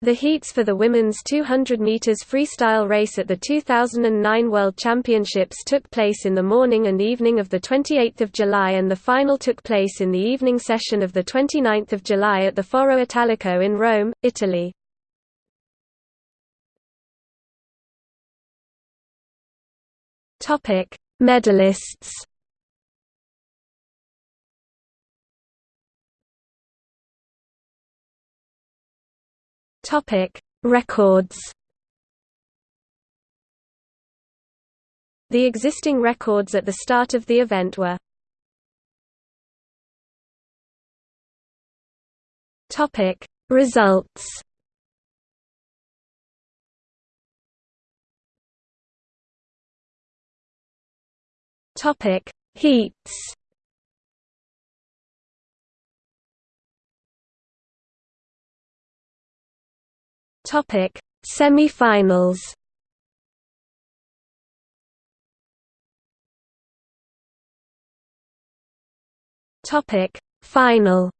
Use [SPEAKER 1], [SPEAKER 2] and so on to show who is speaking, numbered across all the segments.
[SPEAKER 1] The heats for the women's 200 meters freestyle race at the 2009 World Championships took place in the morning and evening of the 28th of July and the final took place in the evening session of the 29th of July at the Foro Italico in Rome, Italy. Medalists. Topic: Records. The existing records at the start of the event were Topic: Results. Topic: Heats. Topic: Semi-finals. Topic: Final.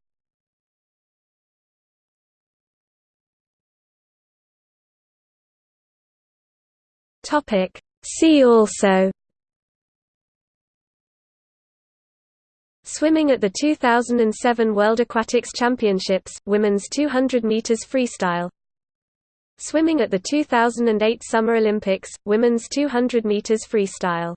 [SPEAKER 1] Topic: See also. Swimming at the 2007 World Aquatics Championships, women's 200 meters freestyle. Swimming at the 2008 Summer Olympics, women's 200 meters freestyle